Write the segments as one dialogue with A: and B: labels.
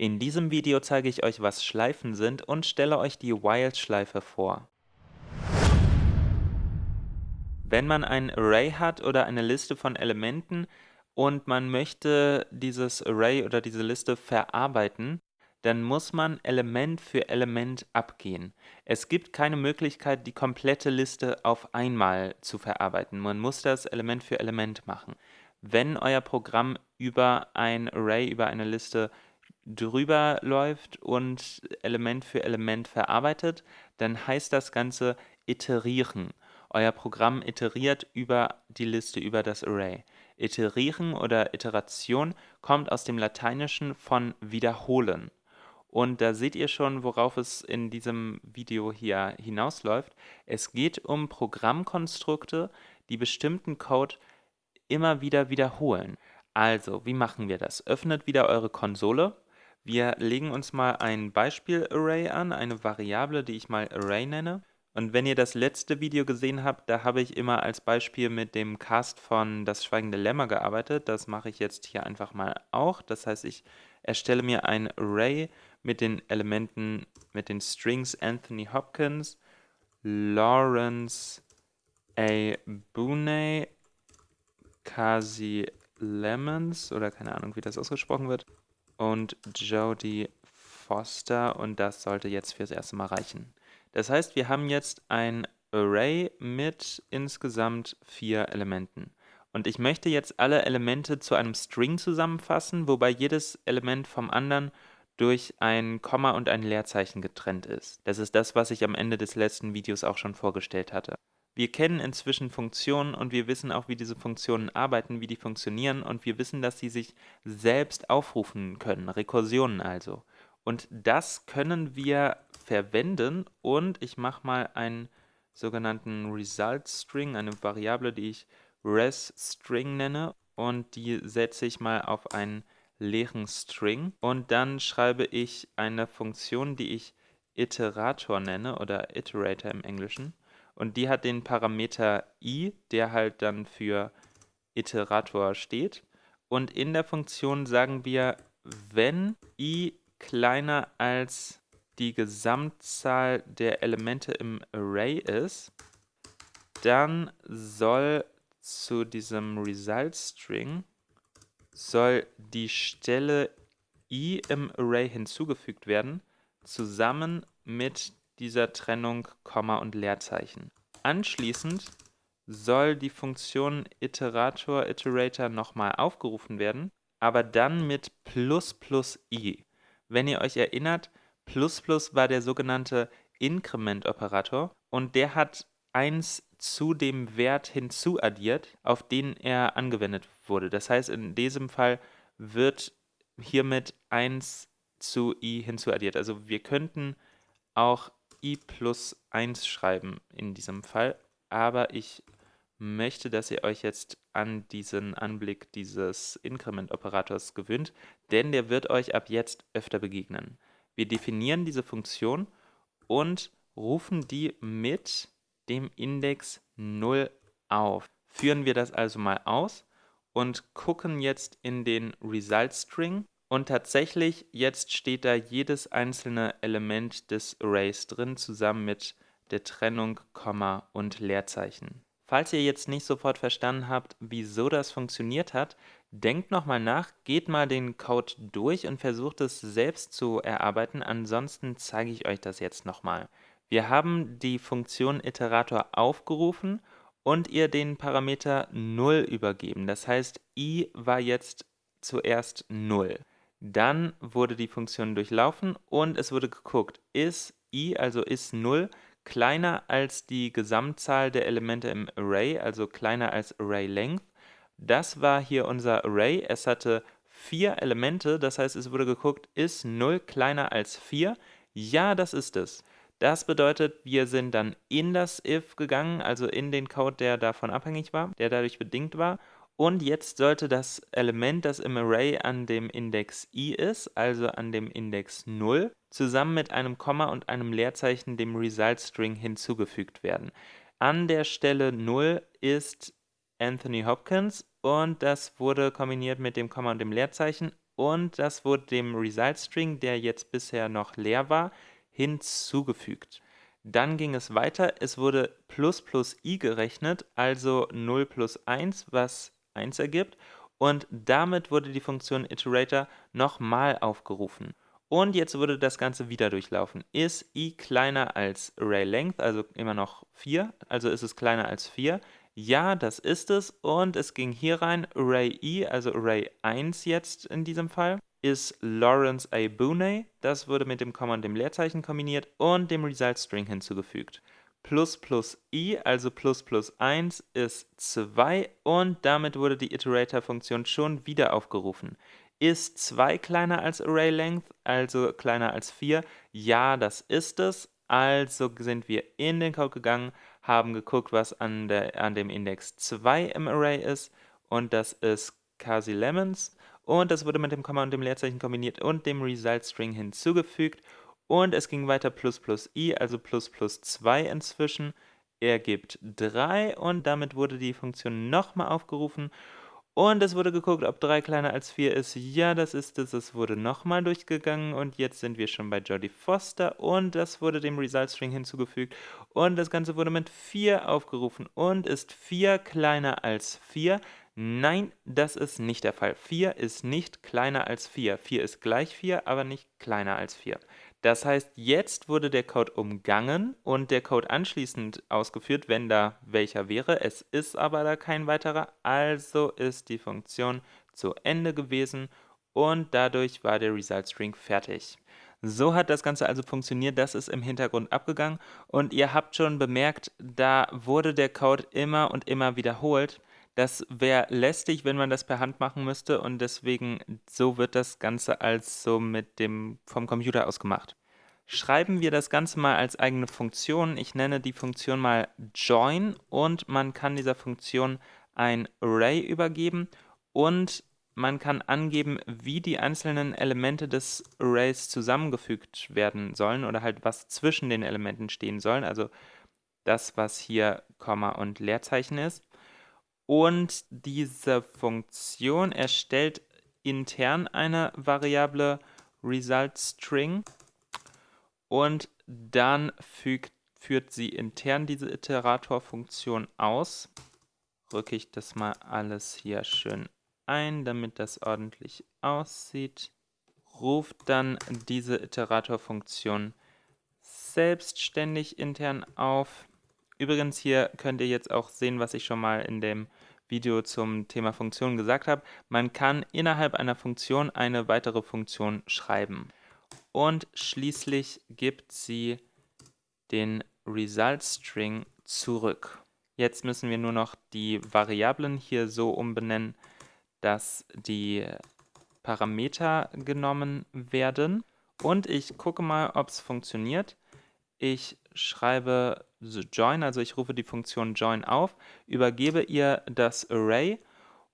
A: In diesem Video zeige ich euch, was Schleifen sind und stelle euch die While-Schleife vor. Wenn man ein Array hat oder eine Liste von Elementen und man möchte dieses Array oder diese Liste verarbeiten, dann muss man Element für Element abgehen. Es gibt keine Möglichkeit, die komplette Liste auf einmal zu verarbeiten. Man muss das Element für Element machen. Wenn euer Programm über ein Array, über eine Liste drüber läuft und Element für Element verarbeitet, dann heißt das Ganze iterieren. Euer Programm iteriert über die Liste, über das Array. Iterieren oder Iteration kommt aus dem Lateinischen von wiederholen. Und da seht ihr schon, worauf es in diesem Video hier hinausläuft. Es geht um Programmkonstrukte, die bestimmten Code immer wieder wiederholen. Also, wie machen wir das? Öffnet wieder eure Konsole. Wir legen uns mal ein Beispiel-Array an, eine Variable, die ich mal Array nenne. Und wenn ihr das letzte Video gesehen habt, da habe ich immer als Beispiel mit dem Cast von Das Schweigende Lämmer gearbeitet. Das mache ich jetzt hier einfach mal auch. Das heißt, ich erstelle mir ein Array mit den Elementen, mit den Strings Anthony Hopkins, Lawrence A. Booney, Kasi Lemons oder keine Ahnung, wie das ausgesprochen wird, und Jodie Foster und das sollte jetzt fürs erste Mal reichen. Das heißt, wir haben jetzt ein Array mit insgesamt vier Elementen. Und ich möchte jetzt alle Elemente zu einem String zusammenfassen, wobei jedes Element vom anderen durch ein Komma und ein Leerzeichen getrennt ist. Das ist das, was ich am Ende des letzten Videos auch schon vorgestellt hatte. Wir kennen inzwischen Funktionen und wir wissen auch, wie diese Funktionen arbeiten, wie die funktionieren und wir wissen, dass sie sich selbst aufrufen können, Rekursionen also. Und das können wir verwenden und ich mache mal einen sogenannten Result String, eine Variable, die ich res String nenne und die setze ich mal auf einen leeren String und dann schreibe ich eine Funktion, die ich Iterator nenne oder Iterator im Englischen und die hat den Parameter i, der halt dann für Iterator steht. Und in der Funktion sagen wir, wenn i kleiner als die Gesamtzahl der Elemente im Array ist, dann soll zu diesem Result String soll die Stelle i im Array hinzugefügt werden, zusammen mit dieser Trennung Komma und Leerzeichen. Anschließend soll die Funktion Iterator Iterator nochmal aufgerufen werden, aber dann mit plus plus i. Wenn ihr euch erinnert, plus plus war der sogenannte Inkrement-Operator und der hat 1 zu dem Wert hinzuaddiert, auf den er angewendet wurde. Das heißt, in diesem Fall wird hiermit 1 zu i hinzuaddiert. Also wir könnten auch i plus 1 schreiben in diesem Fall, aber ich möchte, dass ihr euch jetzt an diesen Anblick dieses Inkrement-Operators gewöhnt, denn der wird euch ab jetzt öfter begegnen. Wir definieren diese Funktion und rufen die mit dem Index 0 auf. Führen wir das also mal aus und gucken jetzt in den Result String und tatsächlich, jetzt steht da jedes einzelne Element des Arrays drin, zusammen mit der Trennung, Komma und Leerzeichen. Falls ihr jetzt nicht sofort verstanden habt, wieso das funktioniert hat, denkt nochmal nach, geht mal den Code durch und versucht es selbst zu erarbeiten, ansonsten zeige ich euch das jetzt nochmal. Wir haben die Funktion Iterator aufgerufen und ihr den Parameter 0 übergeben. Das heißt, i war jetzt zuerst 0. Dann wurde die Funktion durchlaufen und es wurde geguckt, ist i, also ist 0, kleiner als die Gesamtzahl der Elemente im Array, also kleiner als Array Length. Das war hier unser Array. Es hatte vier Elemente, das heißt, es wurde geguckt, ist 0 kleiner als 4? Ja, das ist es. Das bedeutet, wir sind dann in das if gegangen, also in den Code, der davon abhängig war, der dadurch bedingt war und jetzt sollte das Element, das im Array an dem Index i ist, also an dem Index 0, zusammen mit einem Komma und einem Leerzeichen dem Result String hinzugefügt werden. An der Stelle 0 ist Anthony Hopkins und das wurde kombiniert mit dem Komma und dem Leerzeichen und das wurde dem Result String, der jetzt bisher noch leer war, hinzugefügt. Dann ging es weiter, es wurde plus plus i gerechnet, also 0 plus 1, was 1 ergibt und damit wurde die Funktion Iterator nochmal aufgerufen. Und jetzt wurde das Ganze wieder durchlaufen. Ist i kleiner als ArrayLength, also immer noch 4, also ist es kleiner als 4? Ja, das ist es und es ging hier rein, Array i, also Array 1 jetzt in diesem Fall, ist Lawrence A. Booney, das wurde mit dem Komma und dem Leerzeichen kombiniert und dem Result String hinzugefügt. Plus plus i, also plus plus 1, ist 2 und damit wurde die Iterator-Funktion schon wieder aufgerufen. Ist 2 kleiner als ArrayLength, also kleiner als 4? Ja, das ist es. Also sind wir in den Code gegangen, haben geguckt, was an, der, an dem Index 2 im Array ist und das ist Kasi Lemons und das wurde mit dem Komma und dem Leerzeichen kombiniert und dem Result String hinzugefügt und es ging weiter plus plus i, also plus plus 2 inzwischen, ergibt 3 und damit wurde die Funktion nochmal aufgerufen und es wurde geguckt, ob 3 kleiner als 4 ist. Ja, das ist es. Es wurde nochmal durchgegangen und jetzt sind wir schon bei Jodie Foster und das wurde dem Result String hinzugefügt und das Ganze wurde mit 4 aufgerufen und ist 4 kleiner als 4. Nein, das ist nicht der Fall. 4 ist nicht kleiner als 4. 4 ist gleich 4, aber nicht kleiner als 4. Das heißt, jetzt wurde der Code umgangen und der Code anschließend ausgeführt, wenn da welcher wäre. Es ist aber da kein weiterer, also ist die Funktion zu Ende gewesen und dadurch war der Result String fertig. So hat das Ganze also funktioniert, das ist im Hintergrund abgegangen und ihr habt schon bemerkt, da wurde der Code immer und immer wiederholt. Das wäre lästig, wenn man das per Hand machen müsste und deswegen so wird das Ganze also mit dem vom Computer aus gemacht. Schreiben wir das Ganze mal als eigene Funktion. Ich nenne die Funktion mal join und man kann dieser Funktion ein Array übergeben und man kann angeben, wie die einzelnen Elemente des Arrays zusammengefügt werden sollen oder halt was zwischen den Elementen stehen sollen, also das, was hier Komma und Leerzeichen ist. Und diese Funktion erstellt intern eine Variable ResultString und dann fügt, führt sie intern diese Iterator-Funktion aus. Rücke ich das mal alles hier schön ein, damit das ordentlich aussieht. Ruft dann diese Iterator-Funktion selbstständig intern auf. Übrigens hier könnt ihr jetzt auch sehen, was ich schon mal in dem Video zum Thema Funktionen gesagt habe, man kann innerhalb einer Funktion eine weitere Funktion schreiben. Und schließlich gibt sie den Result String zurück. Jetzt müssen wir nur noch die Variablen hier so umbenennen, dass die Parameter genommen werden. Und ich gucke mal, ob es funktioniert. Ich schreibe join, also ich rufe die Funktion join auf, übergebe ihr das Array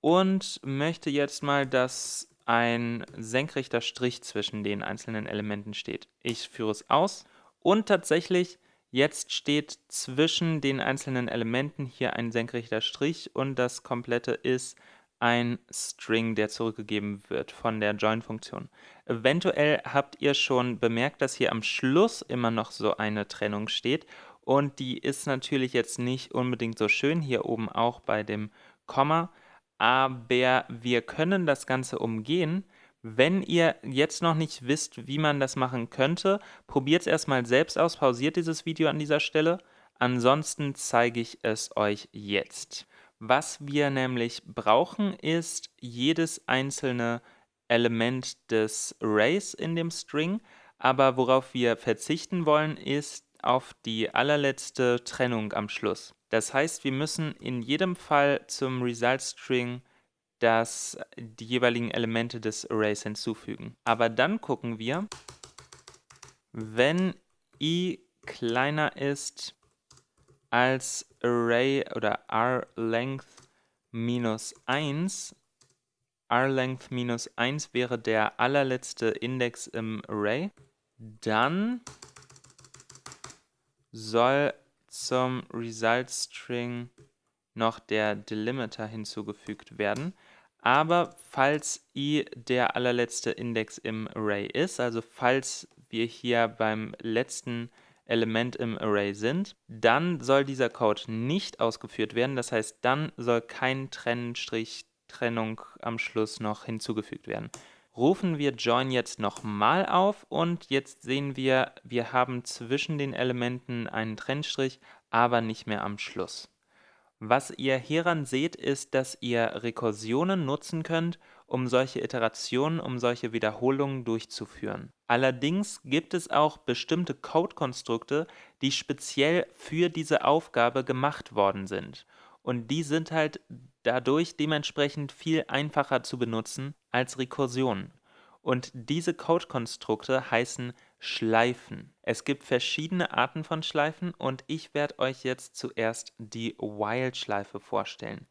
A: und möchte jetzt mal, dass ein senkrechter Strich zwischen den einzelnen Elementen steht. Ich führe es aus und tatsächlich jetzt steht zwischen den einzelnen Elementen hier ein senkrechter Strich und das komplette ist ein String, der zurückgegeben wird von der Join-Funktion. Eventuell habt ihr schon bemerkt, dass hier am Schluss immer noch so eine Trennung steht und die ist natürlich jetzt nicht unbedingt so schön, hier oben auch bei dem Komma, aber wir können das Ganze umgehen. Wenn ihr jetzt noch nicht wisst, wie man das machen könnte, probiert es erstmal selbst aus, pausiert dieses Video an dieser Stelle. Ansonsten zeige ich es euch jetzt. Was wir nämlich brauchen, ist jedes einzelne Element des Arrays in dem String, aber worauf wir verzichten wollen, ist auf die allerletzte Trennung am Schluss. Das heißt, wir müssen in jedem Fall zum Result String das, die jeweiligen Elemente des Arrays hinzufügen. Aber dann gucken wir, wenn i kleiner ist als Array oder rLength minus 1, rLength minus 1 wäre der allerletzte Index im Array, dann soll zum Result String noch der Delimiter hinzugefügt werden. Aber falls i der allerletzte Index im Array ist, also falls wir hier beim letzten Element im Array sind, dann soll dieser Code nicht ausgeführt werden. Das heißt, dann soll kein Trennstrich Trennung am Schluss noch hinzugefügt werden. Rufen wir Join jetzt nochmal auf und jetzt sehen wir, wir haben zwischen den Elementen einen Trennstrich, aber nicht mehr am Schluss. Was ihr hieran seht, ist, dass ihr Rekursionen nutzen könnt, um solche Iterationen, um solche Wiederholungen durchzuführen. Allerdings gibt es auch bestimmte Code-Konstrukte, die speziell für diese Aufgabe gemacht worden sind. Und die sind halt dadurch dementsprechend viel einfacher zu benutzen als Rekursionen. Und diese Code-Konstrukte heißen Schleifen. Es gibt verschiedene Arten von Schleifen und ich werde euch jetzt zuerst die While-Schleife vorstellen.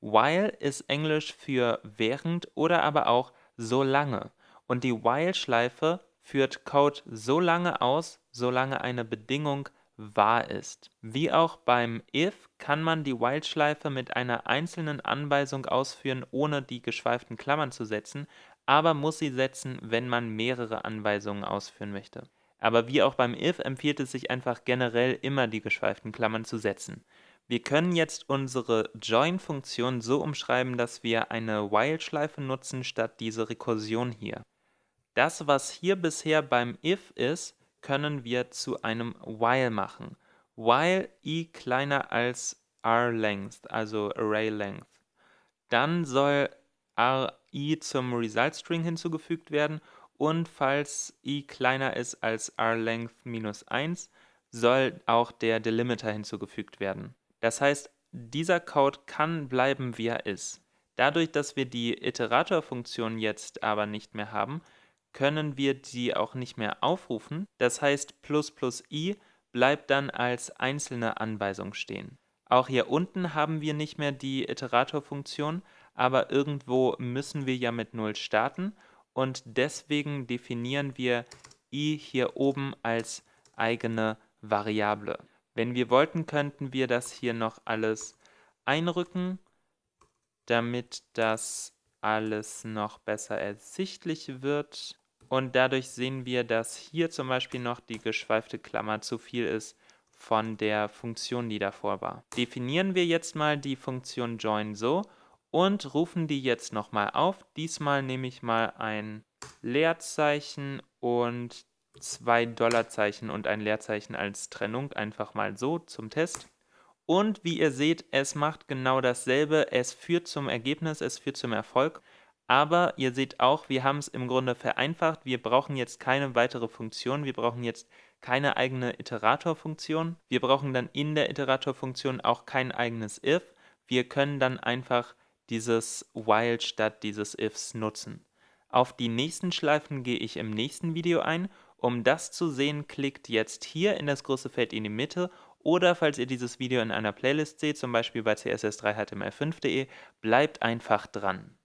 A: While ist Englisch für während oder aber auch so lange. Und die While-Schleife führt Code so lange aus, solange eine Bedingung wahr ist. Wie auch beim if kann man die While-Schleife mit einer einzelnen Anweisung ausführen, ohne die geschweiften Klammern zu setzen, aber muss sie setzen, wenn man mehrere Anweisungen ausführen möchte. Aber wie auch beim if empfiehlt es sich einfach generell immer die geschweiften Klammern zu setzen. Wir können jetzt unsere Join-Funktion so umschreiben, dass wir eine While-Schleife nutzen statt diese Rekursion hier. Das, was hier bisher beim if ist, können wir zu einem While machen. While i kleiner als r-length, also Array-Length. Dann soll ri zum Result-String hinzugefügt werden und falls i kleiner ist als r-length minus 1, soll auch der Delimiter hinzugefügt werden. Das heißt, dieser Code kann bleiben, wie er ist. Dadurch, dass wir die Iterator-Funktion jetzt aber nicht mehr haben, können wir die auch nicht mehr aufrufen. Das heißt, plus plus i bleibt dann als einzelne Anweisung stehen. Auch hier unten haben wir nicht mehr die Iterator-Funktion, aber irgendwo müssen wir ja mit 0 starten und deswegen definieren wir i hier oben als eigene Variable. Wenn wir wollten, könnten wir das hier noch alles einrücken, damit das alles noch besser ersichtlich wird. Und dadurch sehen wir, dass hier zum Beispiel noch die geschweifte Klammer zu viel ist von der Funktion, die davor war. Definieren wir jetzt mal die Funktion join so und rufen die jetzt nochmal auf. Diesmal nehme ich mal ein Leerzeichen und zwei Dollarzeichen und ein Leerzeichen als Trennung, einfach mal so zum Test. Und wie ihr seht, es macht genau dasselbe, es führt zum Ergebnis, es führt zum Erfolg. Aber ihr seht auch, wir haben es im Grunde vereinfacht. Wir brauchen jetzt keine weitere Funktion. Wir brauchen jetzt keine eigene Iteratorfunktion. Wir brauchen dann in der Iteratorfunktion auch kein eigenes if. Wir können dann einfach dieses while statt dieses ifs nutzen. Auf die nächsten Schleifen gehe ich im nächsten Video ein. Um das zu sehen, klickt jetzt hier in das große Feld in die Mitte oder falls ihr dieses Video in einer Playlist seht, zum Beispiel bei css3html5.de, bleibt einfach dran.